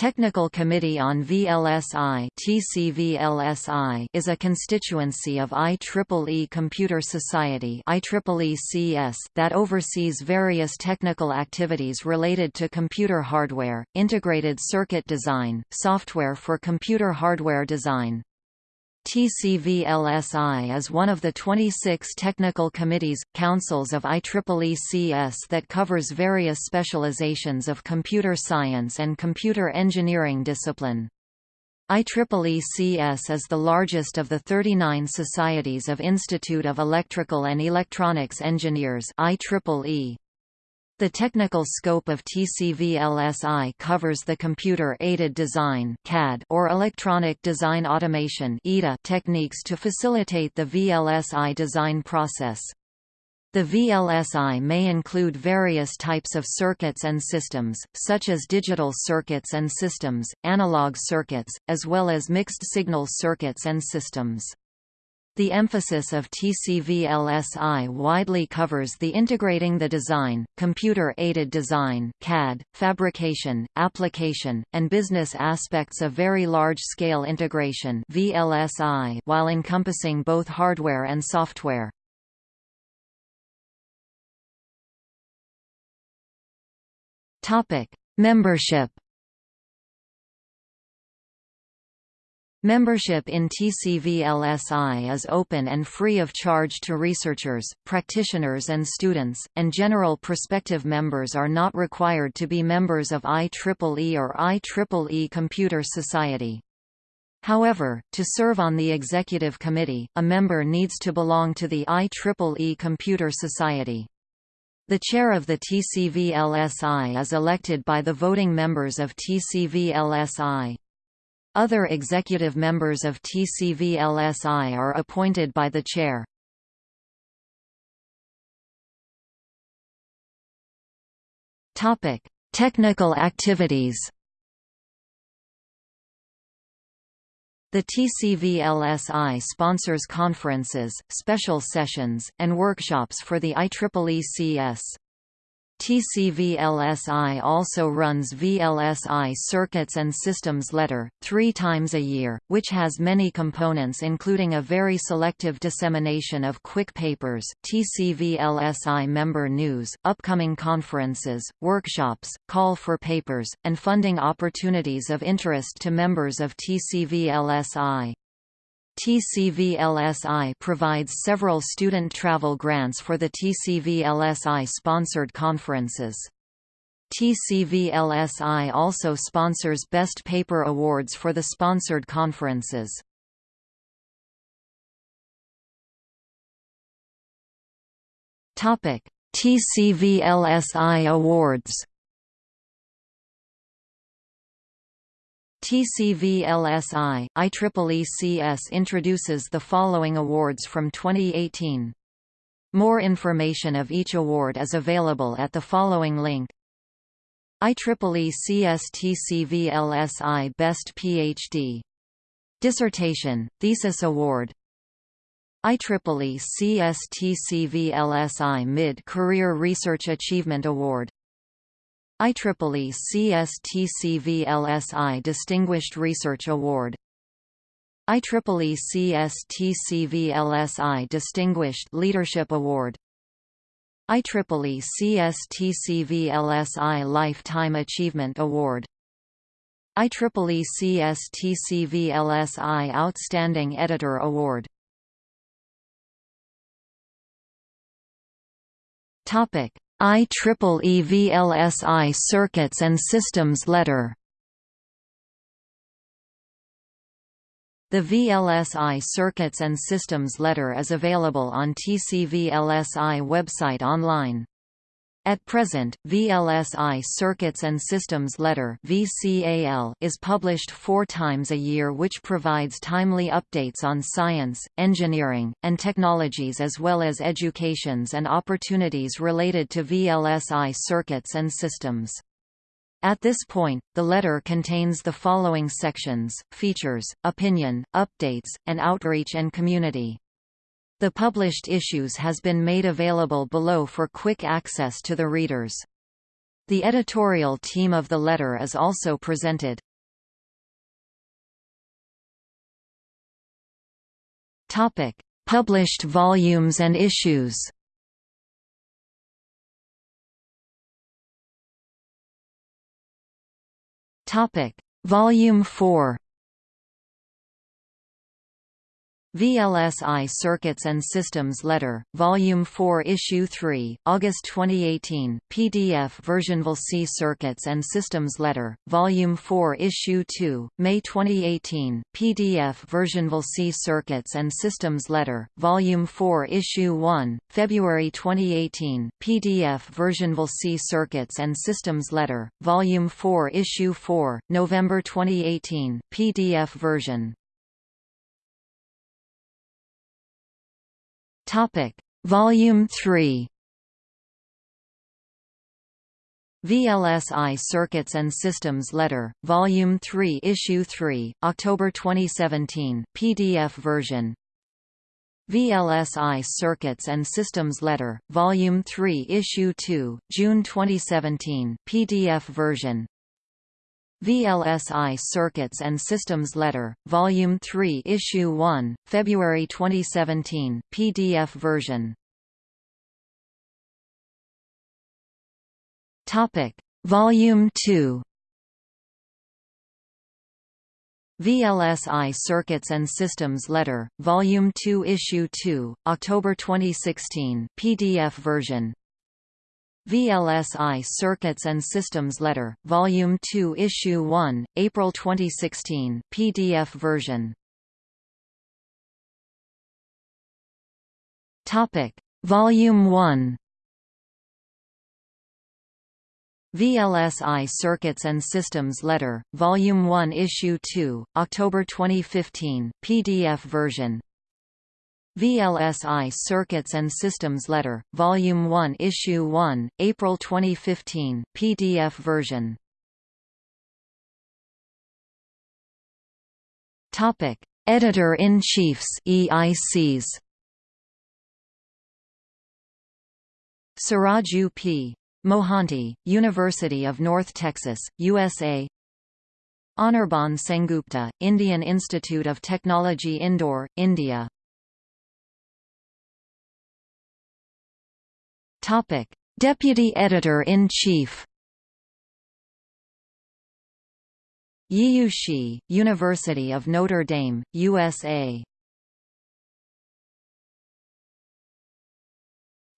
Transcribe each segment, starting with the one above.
Technical Committee on VLSI TCVLSI is a constituency of IEEE Computer Society IEEE that oversees various technical activities related to computer hardware, integrated circuit design, software for computer hardware design, TCVLSI is one of the 26 technical committees, councils of IEEE-CS that covers various specializations of computer science and computer engineering discipline. IEEE-CS is the largest of the 39 societies of Institute of Electrical and Electronics Engineers IEEE. The technical scope of TCVLSI covers the computer-aided design (CAD) or electronic design automation (EDA) techniques to facilitate the VLSI design process. The VLSI may include various types of circuits and systems, such as digital circuits and systems, analog circuits, as well as mixed-signal circuits and systems. The emphasis of TCVLSI widely covers the integrating the design, computer-aided design CAD, fabrication, application, and business aspects of very large-scale integration VLSI while encompassing both hardware and software. Membership Membership in TCVLSI is open and free of charge to researchers, practitioners and students, and general prospective members are not required to be members of IEEE or IEEE Computer Society. However, to serve on the executive committee, a member needs to belong to the IEEE Computer Society. The chair of the TCVLSI is elected by the voting members of TCVLSI. Other executive members of TCVLSI are appointed by the chair. Topic: Technical activities. The TCVLSI sponsors conferences, special sessions, and workshops for the IEEE CS. TCVLSI also runs VLSI Circuits and Systems Letter, three times a year, which has many components including a very selective dissemination of quick papers, TCVLSI member news, upcoming conferences, workshops, call for papers, and funding opportunities of interest to members of TCVLSI. TCVLSI provides several student travel grants for the TCVLSI-sponsored conferences. TCVLSI also sponsors Best Paper Awards for the sponsored conferences. TCVLSI Awards TCVLSI, IEEE-CS introduces the following awards from 2018. More information of each award is available at the following link. IEEE CS TCVLSI Best PhD. Dissertation, Thesis Award IEEE CS TCVLSI Mid-Career Research Achievement Award IEEE CSTCVLSI Distinguished Research Award. IEEE CSTCVLSI Distinguished Leadership Award. IEEE CSTCVLSI Lifetime Achievement Award. IEEE CSTCVLSI Outstanding Editor Award. Topic IEEE VLSI Circuits and Systems Letter The VLSI Circuits and Systems Letter is available on TCVLSI website online. At present, VLSI Circuits and Systems Letter is published four times a year which provides timely updates on science, engineering, and technologies as well as educations and opportunities related to VLSI circuits and systems. At this point, the letter contains the following sections, features, opinion, updates, and outreach and community. The published issues has been made available below for quick access to the readers. The editorial team of the letter is also presented. Topic: Published volumes and issues. Topic: Volume 4 VLSI Circuits and Systems Letter, Volume 4 Issue 3, August 2018 PDF version VLSI Circuits and Systems Letter, Volume 4 Issue 2, May 2018 PDF version VLSI Circuits and Systems Letter, Volume 4 Issue 1, February 2018 PDF version VLSI Circuits and Systems Letter, Volume 4 Issue 4, November 2018 PDF version Topic: Volume 3. VLSI Circuits and Systems Letter, Volume 3 Issue 3, October 2017 PDF version. VLSI Circuits and Systems Letter, Volume 3 Issue 2, June 2017 PDF version VLSI Circuits and Systems Letter, Volume 3 Issue 1, February 2017 PDF version Topic. Volume 2 VLSI Circuits and Systems Letter, Volume 2 Issue 2, October 2016 PDF version VLSI Circuits and Systems Letter, Volume 2 Issue 1, April 2016 PDF version Topic. Volume 1 VLSI Circuits and Systems Letter, Volume 1 Issue 2, October 2015 PDF version VLSI Circuits and Systems Letter, Volume 1 Issue 1, April 2015 PDF version. Editor-in-Chiefs EICs Saraju P. Mohanty, University of North Texas, USA Anirban Sengupta, Indian Institute of Technology Indore, India Topic: Deputy Editor-in-Chief. Yiyu Shi, University of Notre Dame, USA.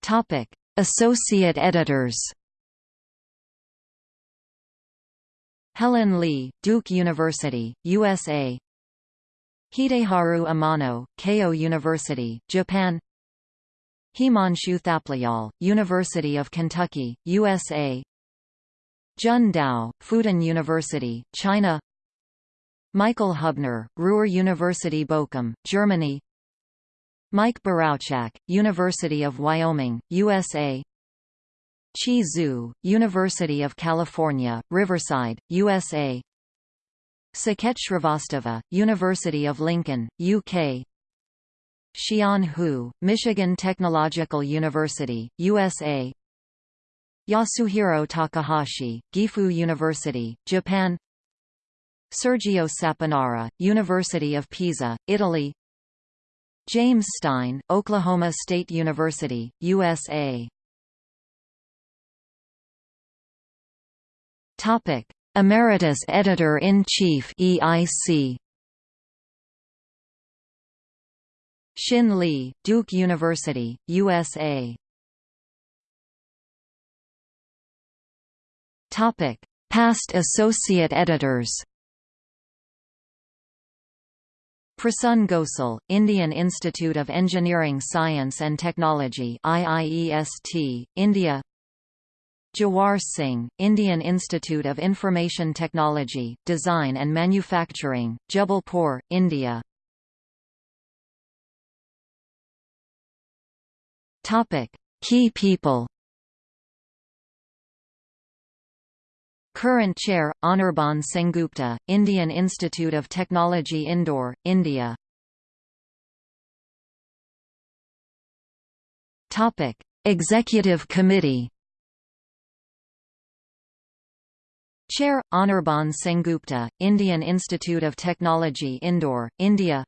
Topic: Associate Editors. Helen Li, Duke University, USA. Hideharu Amano, Keio University, Japan Himanshu Thapliyal, University of Kentucky, USA Jun Dao, Fudan University, China. Michael Hubner, Ruhr University Bochum, Germany. Mike Borowczak, University of Wyoming, USA Qi Zhu, University of California, Riverside, USA Saket Shrivastava, University of Lincoln, UK Xian Hu, Michigan Technological University, USA Yasuhiro Takahashi, Gifu University, Japan. Sergio Saponara, University of Pisa, Italy. James Stine, Oklahoma State University, USA Emeritus Editor-in-Chief EIC Xin Li, Duke University, USA. Topic: Past associate editors. Prasun Ghosal, Indian Institute of Engineering Science and Technology IIEST, India Jawar Singh, Indian Institute of Information Technology, Design and Manufacturing, Jabalpur, India Topic: Key people. Current Chair, Anirban Sengupta, Indian Institute of Technology Indore, India Topic: Executive Committee. Chair, Anirban Sengupta, Indian Institute of Technology Indore, India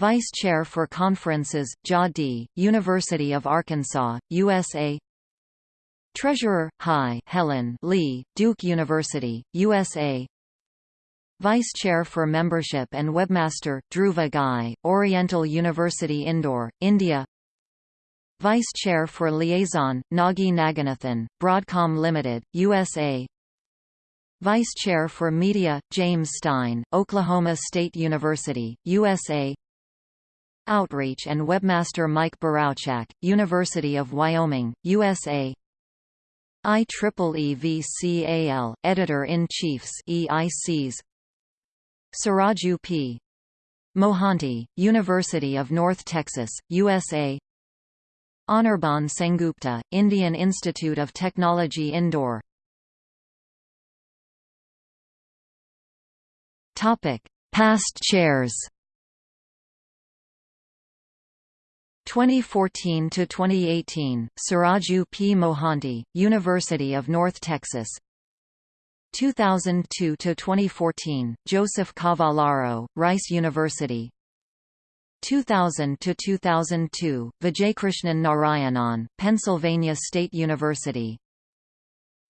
Vice Chair for Conferences, Jia Di, University of Arkansas, USA Treasurer, Hai Helen Li, Duke University, USA Vice Chair for Membership and Webmaster, Dhruva Ghai, Oriental University Indore, India. Vice Chair for Liaison, Nagi Naganathan, Broadcom Limited, USA Vice Chair for Media, James Stine, Oklahoma State University, USA Outreach and Webmaster Mike Borowczak, University of Wyoming, USA IEEE VCAL, Editor-in-Chiefs EICs Saraju P. Mohanty, University of North Texas, USA Anirban Sengupta, Indian Institute of Technology Indore. Past chairs 2014 to 2018 Saraju P. Mohanty University of North Texas. 2002 to 2014 Joseph Cavallaro Rice University. 2000 to 2002 Vijaykrishnan Narayanan Pennsylvania State University.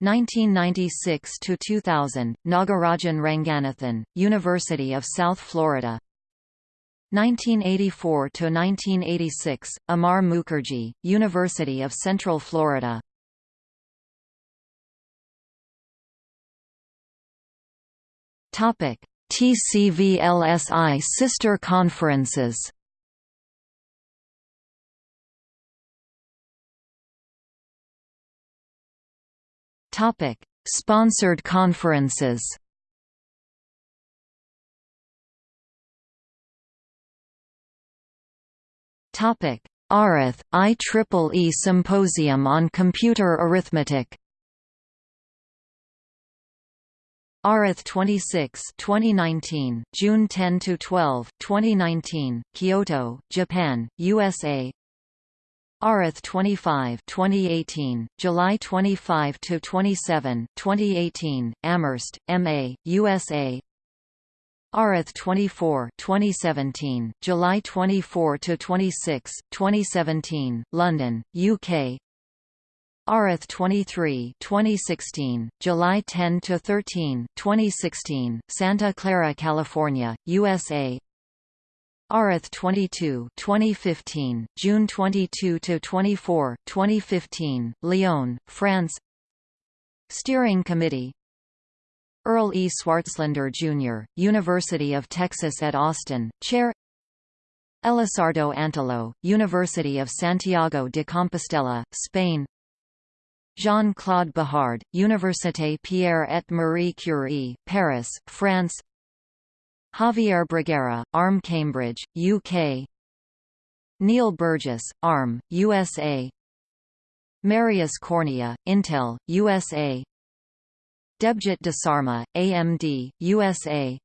1996 to 2000 Nagarajan Ranganathan University of South Florida 1984 to 1986 Amar Mukherjee University of Central Florida. Topic TCVLSI sister conferences. Topic Sponsored conferences Topic: ARITH IEEE Symposium on Computer Arithmetic. ARITH 26, 2019, June 10 to 12, 2019, Kyoto, Japan, USA. ARITH 25, 2018, July 25 to 27, 2018, Amherst, MA, USA. ARITH 24, 2017, July 24 to 26, 2017, London, UK. ARITH 23, 2016, July 10 to 13, 2016, Santa Clara, California, USA. ARITH 22, 2015, June 22 to 24, 2015, Lyon, France. Steering Committee Earl E. Swartzlander, Jr., University of Texas at Austin, Chair. Elisardo Antelo, University of Santiago de Compostela, Spain. Jean-Claude Bajard, Université Pierre et Marie Curie, Paris, France. Javier Bruguera, ARM Cambridge, UK Neil Burgess, ARM, USA Marius Cornea, Intel, USA Debjit Desarma, AMD, USA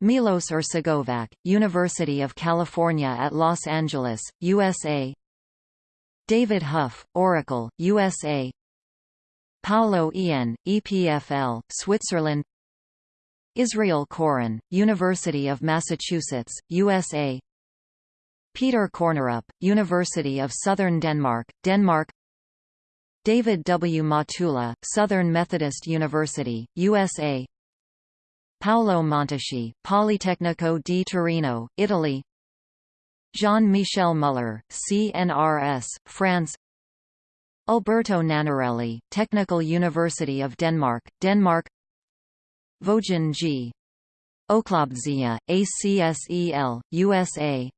Milos Ercegovac, University of California at Los Angeles, USA David Hough, Oracle, USA Paolo Ienne, EPFL, Switzerland. Israel Koren, University of Massachusetts, USA Peter Kornerup, University of Southern Denmark, Denmark David W. Matula, Southern Methodist University, USA Paolo Montuschi, Politecnico di Torino, Italy. Jean-Michel Muller, CNRS, France. Alberto Nannarelli, Technical University of Denmark, Denmark. Vojin G. Oklobdzija, ACSEL, USA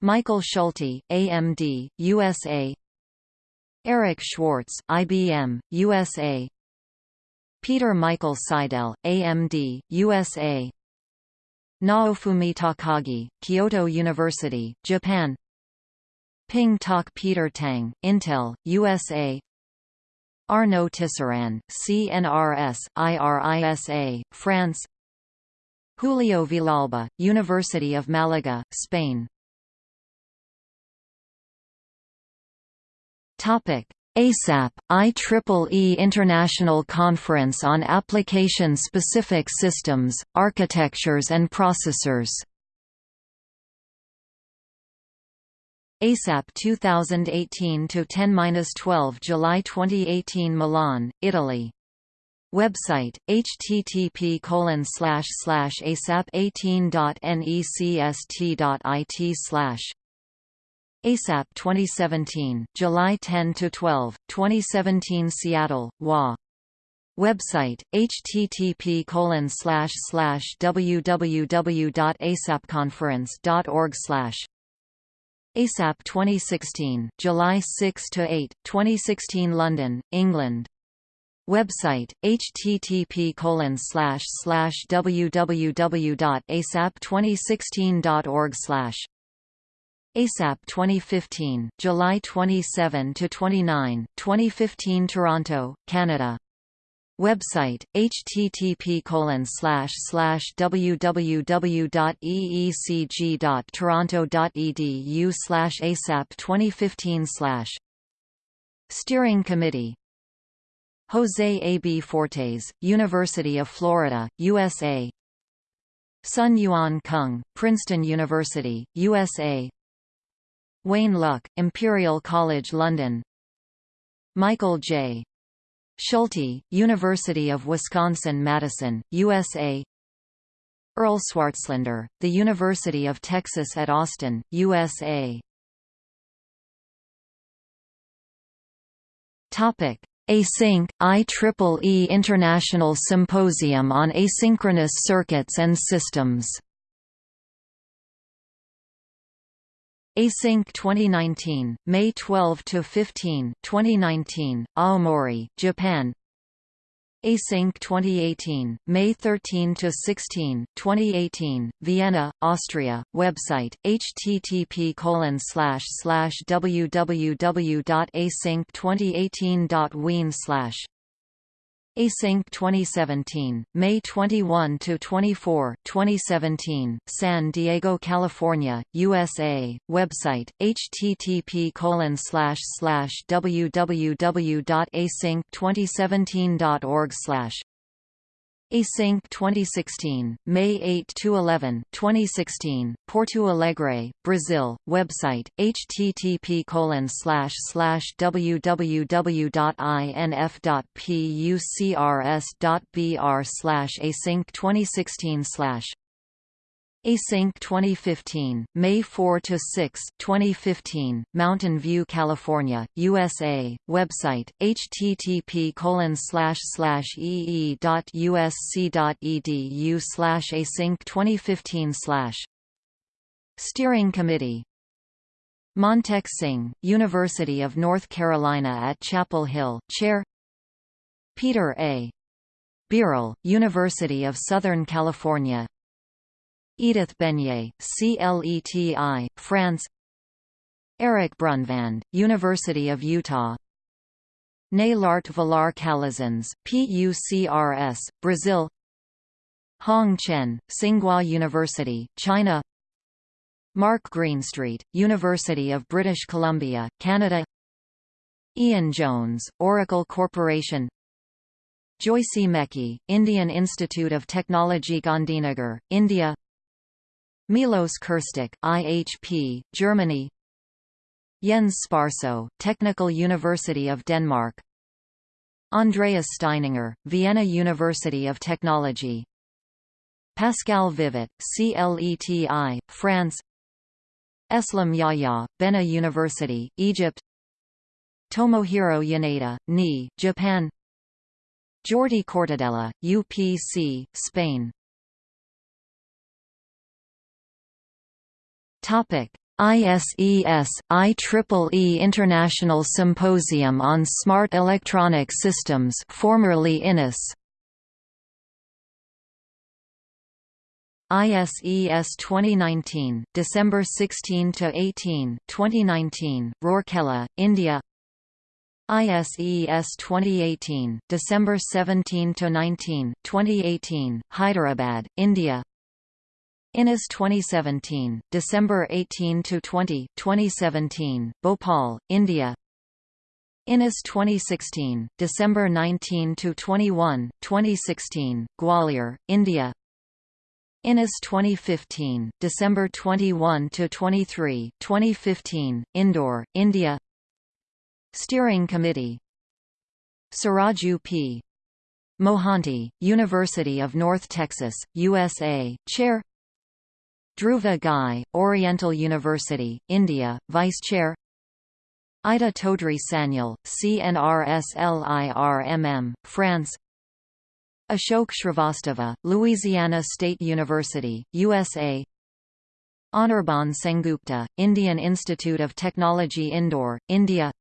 Michael Schulte, AMD, USA Eric Schwartz, IBM, USA Peter Michael Seidel, AMD, USA Naofumi Takagi, Kyoto University, Japan. Ping Tak Peter Tang, Intel, USA Arnaud Tisserand, CNRS, IRISA, France. Julio Villalba, University of Malaga, Spain Topic: ASAP, IEEE International Conference on Application-Specific Systems, Architectures and Processors ASAP 2018-10-12 July 2018 Milan, Italy. Website http colon slash slash asap 18.necst.it slash ASAP 2017, July 10 to 12, 2017 Seattle, WA. Website http colon slash slash www.asapconference.org slash ASAP 2016, July 6 to 8, 2016 London, England. Website http colon slash slash www.asap2016.org slash ASAP 2015, July 27 to 29, 2015 Toronto, Canada. Website http colon slash slash www.eecg.toronto.edu slash ASAP 2015 slash Steering Committee Jose A. B. Fortes, University of Florida, USA Sun Yuan Kung, Princeton University, USA Wayne Luk, Imperial College London. Michael J. Schulte, University of Wisconsin-Madison, USA Earl Swartzlander, The University of Texas at Austin, USA Topic. Async, IEEE International Symposium on Asynchronous Circuits and Systems Async 2019, May 12 to 15, 2019, Aomori, Japan. Async 2018, May 13 to 16, 2018, Vienna, Austria. Website: http://www.async2018.wien/. Async 2017, May 21 to 24, 2017, San Diego, California, USA. Website: http www.async2017.org Async 2016, May 8 to 11, 2016, Porto Alegre, Brazil. Website: http://www.inf.pucrs.br/async 2016 Async 2015, May 4 to 6, 2015, Mountain View, California, USA. Website: http://ee.usc.edu/async 2015 Steering Committee Montek Singh, University of North Carolina at Chapel Hill, Chair Peter A. Beerel, University of Southern California Edith Beignet, CLETI, France. Eric Brunvand, University of Utah. Naylart Villar Calazans, PUCRS, Brazil. Hong Chen, Tsinghua University, China. Mark Greenstreet, University of British Columbia, Canada. Ian Jones, Oracle Corporation. Joycee Mekie, Indian Institute of Technology Gandhinagar, India Milos Krstić, IHP, Germany. Jens Sparso, Technical University of Denmark. Andreas Steininger, Vienna University of Technology. Pascal Vivet, CLETI, France. Eslam Yahya, Benha University, Egypt. Tomohiro Yoneda, NI, Japan. Jordi Cortadella, UPC, Spain Topic: ISES IEEE International Symposium on Smart Electronic Systems, formerly INIS. ISES 2019, December 16 to 18, 2019, Rourkela, India. ISES 2018, December 17 to 19, 2018, Hyderabad, India. INIS 2017, December 18 to 20, 2017, Bhopal, India. INIS 2016, December 19 to 21, 2016, Gwalior, India. INIS 2015, December 21 to 23, 2015, Indore, India. Steering Committee. Saraju P. Mohanty, University of North Texas, USA, Chair. Dhruva Ghai, Oriental University, India, Vice Chair. Ida Todri Sanial, CNRSLIRMM, France. Ashok Shrivastava, Louisiana State University, USA Anirban Sengupta, Indian Institute of Technology Indore, India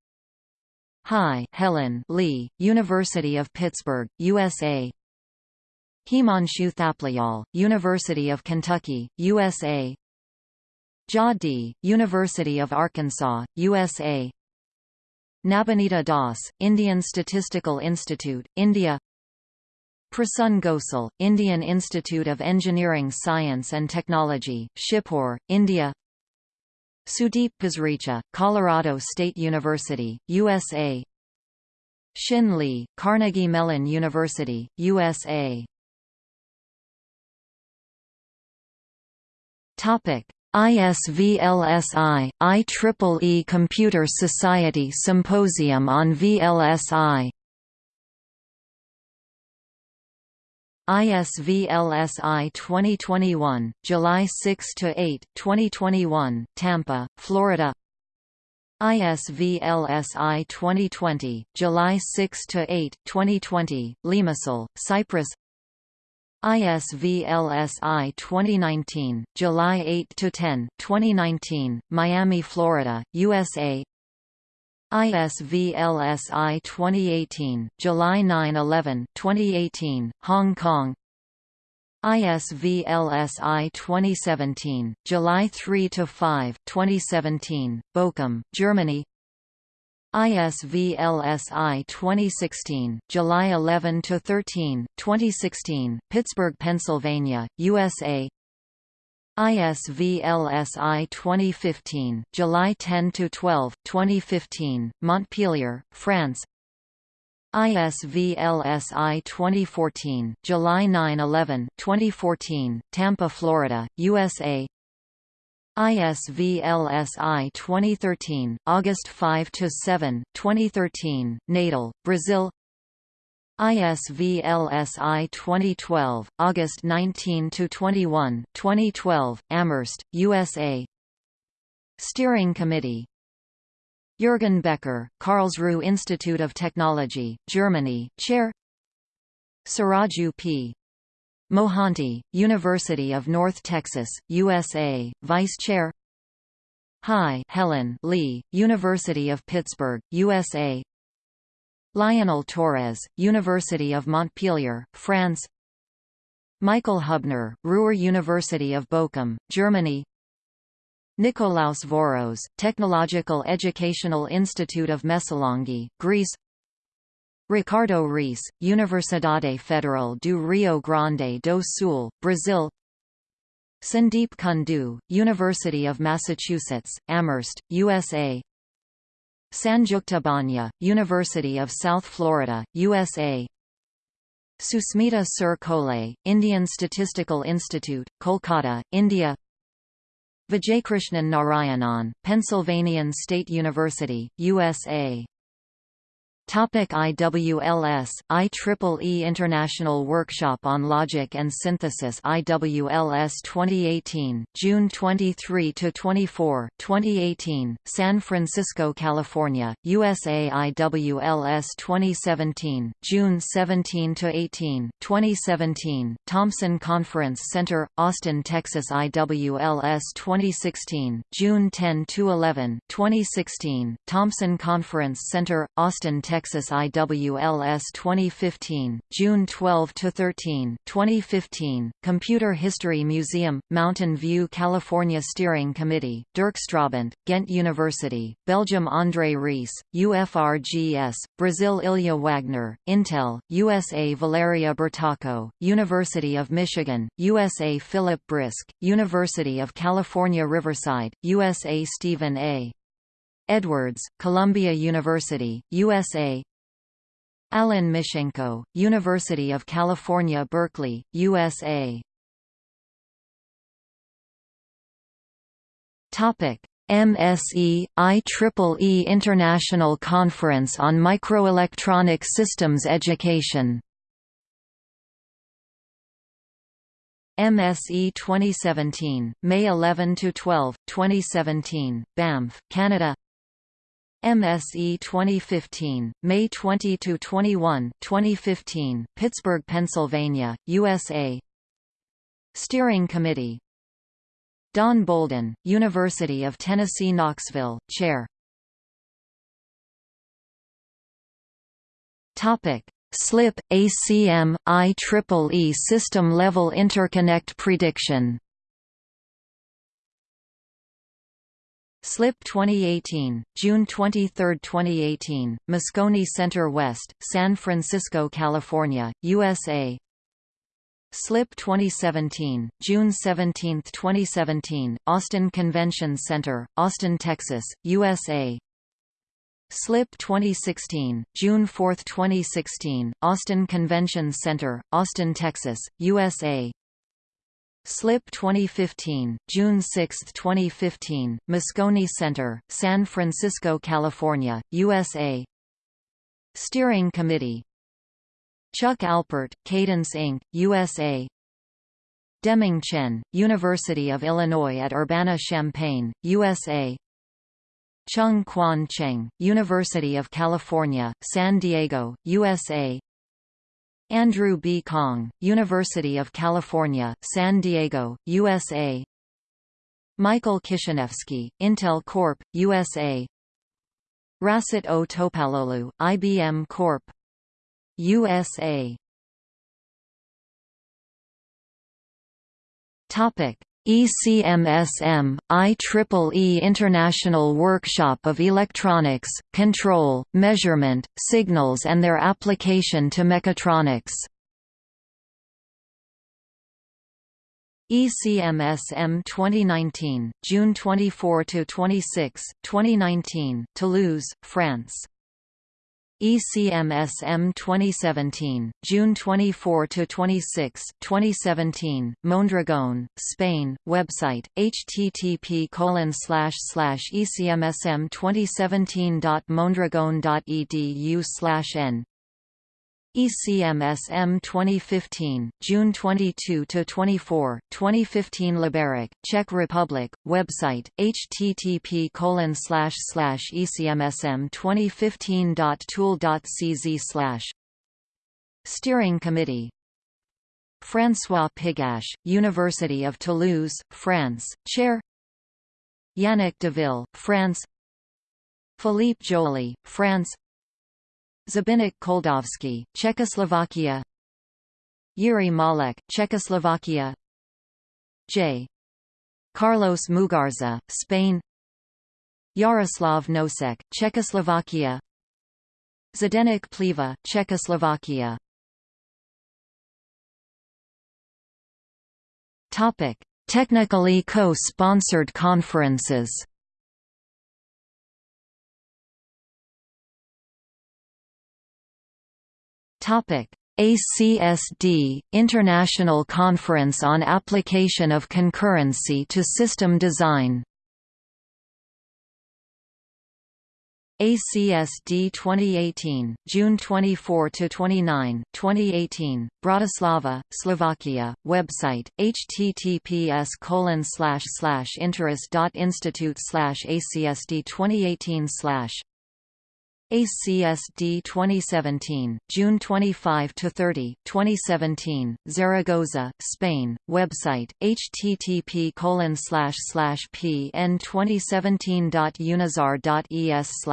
Hai Helen Li, University of Pittsburgh, USA Himanshu Thapliyal, University of Kentucky, USA Jia Di, University of Arkansas, USA Nabanita Das, Indian Statistical Institute, India. Prasun Ghosal, Indian Institute of Engineering Science and Technology, Shibpur, India. Sudeep Pasricha, Colorado State University, USA Xin Li, Carnegie Mellon University, USA ISVLSI, IEEE Computer Society Symposium on VLSI ISVLSI 2021, July 6 to 8, 2021, Tampa, Florida. ISVLSI 2020, July 6 to 8, 2020, Limassol, Cyprus. ISVLSI 2019, July 8 to 10, 2019, Miami, Florida, USA. ISVLSI 2018, July 9–11, 2018, Hong Kong ISVLSI 2017, July 3–5, 2017, Bochum, Germany ISVLSI 2016, July 11 to 13, 2016, Pittsburgh, Pennsylvania, USA ISVLSI 2015, July 10 to 12, 2015, Montpellier, France. ISVLSI 2014, July 9-11, 2014, Tampa, Florida, USA. ISVLSI 2013, August 5 to 7, 2013, Natal, Brazil. ISVLSI 2012, August 19 to 21, 2012, Amherst, USA. Steering Committee. Jürgen Becker, Karlsruhe Institute of Technology, Germany, Chair. Saraju P. Mohanty, University of North Texas, USA, Vice Chair. Hai Helen Li, University of Pittsburgh, USA, Lionel Torres, University of Montpellier, France. Michael Hubner, Ruhr University of Bochum, Germany. Nikolaos Voros, Technological Educational Institute of Messolongi, Greece Ricardo Reis, Universidade Federal do Rio Grande do Sul, Brazil Sandeep Kundu, University of Massachusetts, Amherst, USA Sanjukta Bhanja, University of South Florida, USA Susmita Sur-Kolay, Indian Statistical Institute, Kolkata, India Vijaykrishnan Narayanan, Pennsylvania State University, USA Topic IWLS, IEEE International Workshop on Logic and Synthesis IWLS 2018, June 23–24, 2018, San Francisco, California, USA IWLS 2017, June 17–18, 2017, Thompson Conference Center, Austin, Texas IWLS 2016, June 10–11, 2016, Thompson Conference Center, Austin, Texas Texas IWLS 2015, June 12–13, 2015, Computer History Museum, Mountain View California Steering Committee, Dirk Stroobandt, Ghent University, Belgium André Reis, UFRGS, Brazil Ilya Wagner, Intel, USA Valeria Bertacco, University of Michigan, USA Philip Brisk, University of California Riverside, USA Stephen A. Edwards, Columbia University, USA Alan Mishchenko, University of California Berkeley, USA MSE, IEEE International Conference on Microelectronic Systems Education. MSE 2017, May 11 to 12, 2017, Banff, Canada. MSE 2015, May 20 to 21, 2015, Pittsburgh, Pennsylvania, USA. Steering Committee. Don Bouldin, University of Tennessee Knoxville, Chair. Topic: SLIP, ACM, IEEE System Level Interconnect Prediction SLIP 2018, June 23, 2018, Moscone Center West, San Francisco, California, USA SLIP 2017, June 17, 2017, Austin Convention Center, Austin, Texas, USA SLIP 2016, June 4, 2016, Austin Convention Center, Austin, Texas, USA SLIP 2015, June 6, 2015, Moscone Center, San Francisco, California, USA Steering Committee. Chuck Alpert, Cadence Inc., USA Deming Chen, University of Illinois at Urbana-Champaign, USA Chung Kuan Cheng, University of California, San Diego, USA Andrew B. Kahng, University of California, San Diego, USA Michael Kishinevsky, Intel Corp., USA Rasit O. Topaloglu, IBM Corp. USA Topic ECMSM, IEEE International Workshop of Electronics, Control, Measurement, Signals and their Application to Mechatronics. ECMSM 2019, June 24–26, 2019, Toulouse, France ECMSM 2017, June 24 to 26, 2017, Mondragon, Spain. Website: http ecmsm2017.mondragon.edu n ECMSM 2015, June 22 to 24, 2015 Liberec, Czech Republic. Website: http ecmsm2015.tool.cz Steering Committee. François Pigache, University of Toulouse, France, Chair. Yannick Deville, France. Philippe Joly, France Zbyněk Koldovský, Czechoslovakia. Yuri Malek, Czechoslovakia. J. Carlos Mugarza, Spain. Yaroslav Nosek, Czechoslovakia. Zdeněk Pliva, Czechoslovakia. Technically co-sponsored conferences Topic: ACSD International Conference on Application of Concurrency to System Design. ACSD 2018, June 24 to 29, 2018, Bratislava, Slovakia. Website: https colon slash slash interest.institute slash ACSD 2018 slash ACSD 2017, June 25 to 30, 2017, Zaragoza, Spain. Website: http://pn2017.unizar.es/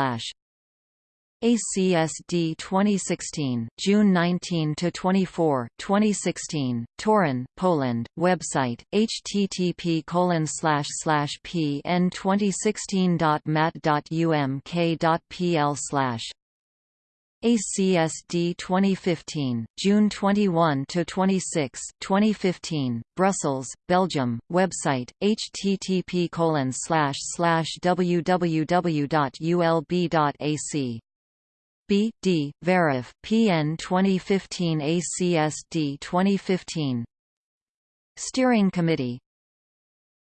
ACSD 2016, June 19 to 24, 2016, Toruń, Poland. Website: http://pn2016.mat.umk.pl/ ACSD 2015, June 21 to 26, 2015, Brussels, Belgium. Website: http://www.ulb.ac B. D. Verif, PN 2015 ACSD 2015 Steering Committee.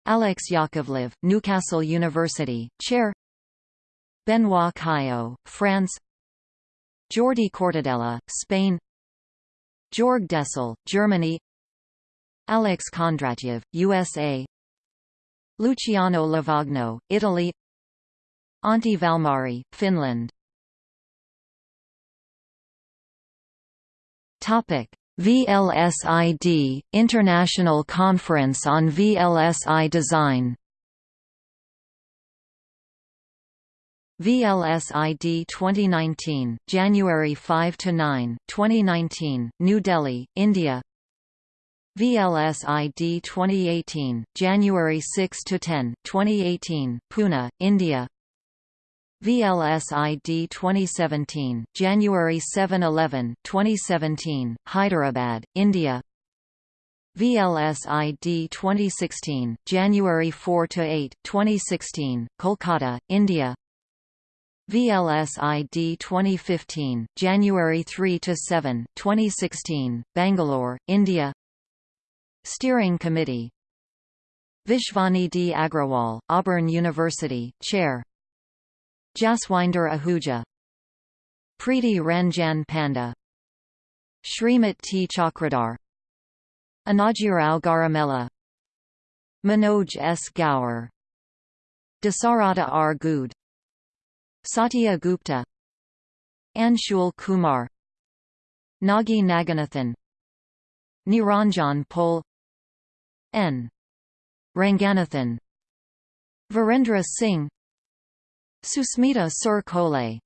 Alex Yakovlev, Newcastle University, Chair. Benoit Caillaud, France. Jordi Cortadella, Spain. Georg Dessel, Germany. Alex Kondratyev, USA Luciano Lavagno, Italy. Antti Valmari, Finland Topic VLSID International Conference on VLSI Design VLSID 2019, January 5 to 9, 2019, New Delhi, India. VLSID 2018, January 6 to 10, 2018, Pune, India. VLSID 2017, January 7–11, 2017, Hyderabad, India. VLSID 2016, January 4–8, 2016, Kolkata, India. VLSID 2015, January 3–7, 2016, Bangalore, India. Steering Committee Vishwani D. Agrawal, Auburn University, Chair Jaswinder Ahuja Preeti Ranjan Panda Srimat T. Chakradhar Anajirao Garamella Manoj S. Gaur Dasarata R. Good Satya Gupta Anshul Kumar Nagi Naganathan Niranjan Pol N. Ranganathan Virendra Singh Susmita Sur-Kolay